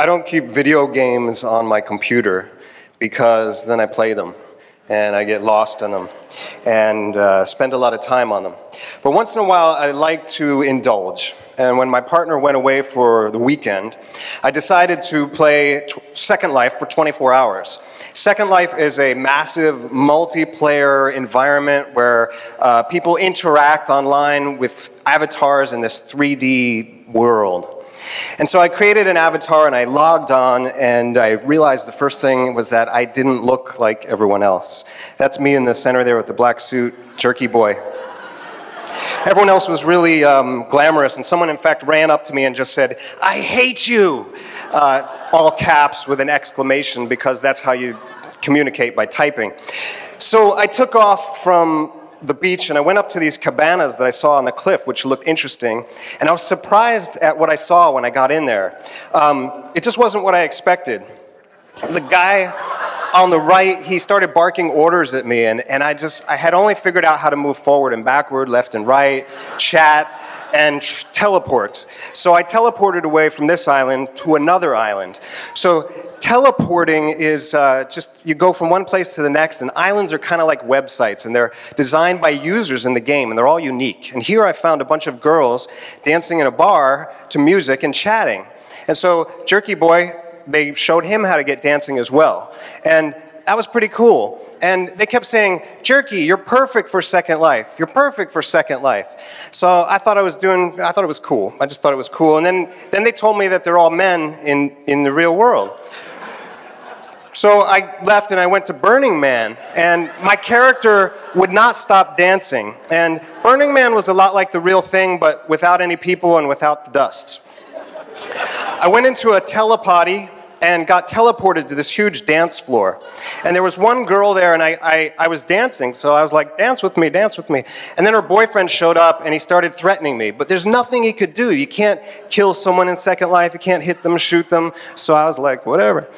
I don't keep video games on my computer because then I play them and I get lost in them and uh, spend a lot of time on them. But once in a while, I like to indulge. And when my partner went away for the weekend, I decided to play Second Life for 24 hours. Second Life is a massive multiplayer environment where uh, people interact online with avatars in this 3D world. And so I created an avatar and I logged on and I realized the first thing was that I didn't look like everyone else. That's me in the center there with the black suit, jerky boy. Everyone else was really um, glamorous, and someone, in fact, ran up to me and just said, I hate you! Uh, all caps with an exclamation because that's how you communicate by typing. So I took off from the beach and I went up to these cabanas that I saw on the cliff, which looked interesting. And I was surprised at what I saw when I got in there. Um, it just wasn't what I expected. The guy on the right, he started barking orders at me, and, and I just, I had only figured out how to move forward and backward, left and right, chat, and teleport. So I teleported away from this island to another island. So teleporting is uh, just you go from one place to the next, and islands are kind of like websites, and they're designed by users in the game, and they're all unique. And here I found a bunch of girls dancing in a bar to music and chatting. And so Jerky Boy, they showed him how to get dancing as well. And that was pretty cool. And they kept saying, Jerky, you're perfect for Second Life. You're perfect for Second Life. So I thought I was doing, I thought it was cool. I just thought it was cool. And then, then they told me that they're all men in, in the real world. So I left and I went to Burning Man, and my character would not stop dancing. And Burning Man was a lot like the real thing, but without any people and without the dust. I went into a telepotty and got teleported to this huge dance floor. And there was one girl there, and I, I, I, was dancing, so I was like, dance with me, dance with me. And then her boyfriend showed up, and he started threatening me. But there's nothing he could do. You can't kill someone in Second Life, you can't hit them, shoot them. So I was like, whatever.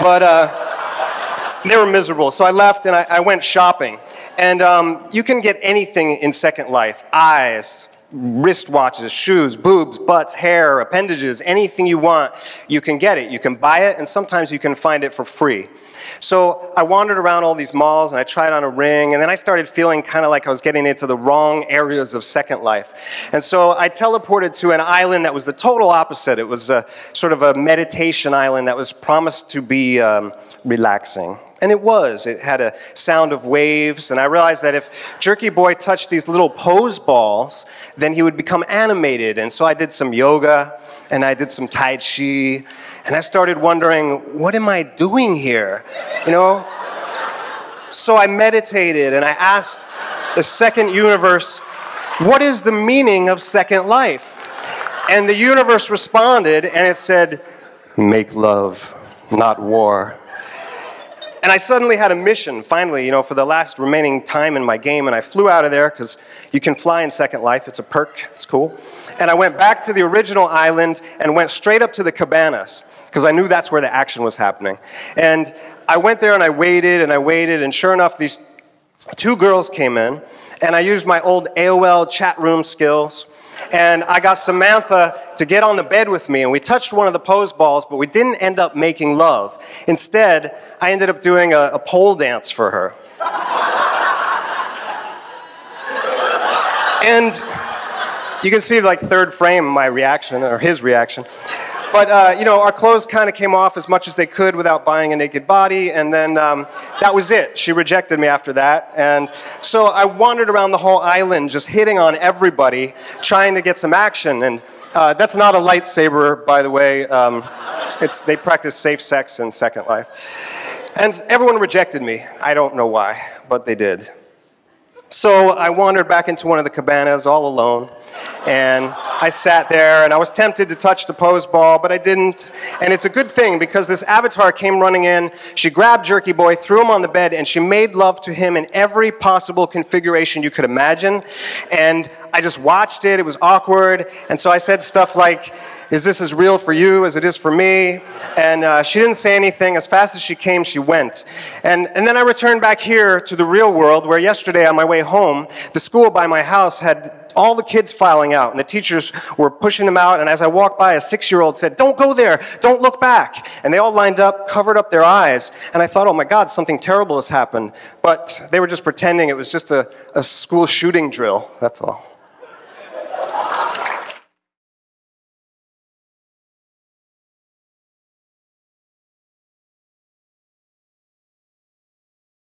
but uh, they were miserable. So I left, and I, I went shopping. And um, you can get anything in Second Life eyes, wristwatches, shoes, boobs, butts, hair, appendages, anything you want, you can get it. You can buy it, and sometimes you can find it for free. So I wandered around all these malls and I tried on a ring, and then I started feeling kind of like I was getting into the wrong areas of Second Life. And so I teleported to an island that was the total opposite. It was a, sort of a meditation island that was promised to be um, relaxing. And it was. It had a sound of waves, and I realized that if Jerky Boy touched these little pose balls, then he would become animated. And so I did some yoga, and I did some Tai Chi, and I started wondering, what am I doing here? You know? So I meditated, and I asked the second universe, what is the meaning of second life? And the universe responded, and it said, make love, not war. And I suddenly had a mission, finally, you know, for the last remaining time in my game, and I flew out of there because you can fly in Second Life. It's a perk, it's cool. And I went back to the original island and went straight up to the cabanas because I knew that's where the action was happening. And I went there and I waited and I waited, and sure enough, these two girls came in, and I used my old AOL chat room skills and I got Samantha to get on the bed with me, and we touched one of the pose balls, but we didn't end up making love. Instead, I ended up doing a, a pole dance for her. and you can see, like, third frame, my reaction, or his reaction. But, uh, you know, our clothes kind of came off as much as they could without buying a naked body, and then um, that was it. She rejected me after that. And so I wandered around the whole island just hitting on everybody, trying to get some action. And uh, that's not a lightsaber, by the way. Um, it's, they practice safe sex in Second Life. And everyone rejected me. I don't know why, but they did. So I wandered back into one of the cabanas all alone, and I sat there and I was tempted to touch the pose ball, but I didn't. And it's a good thing because this avatar came running in. She grabbed Jerky Boy, threw him on the bed, and she made love to him in every possible configuration you could imagine. And I just watched it. It was awkward. And so I said stuff like, is this as real for you as it is for me? And uh, she didn't say anything. As fast as she came, she went. And, and then I returned back here to the real world, where yesterday on my way home, the school by my house had all the kids filing out, and the teachers were pushing them out. And as I walked by, a six year old said, Don't go there, don't look back. And they all lined up, covered up their eyes. And I thought, Oh my God, something terrible has happened. But they were just pretending it was just a, a school shooting drill, that's all.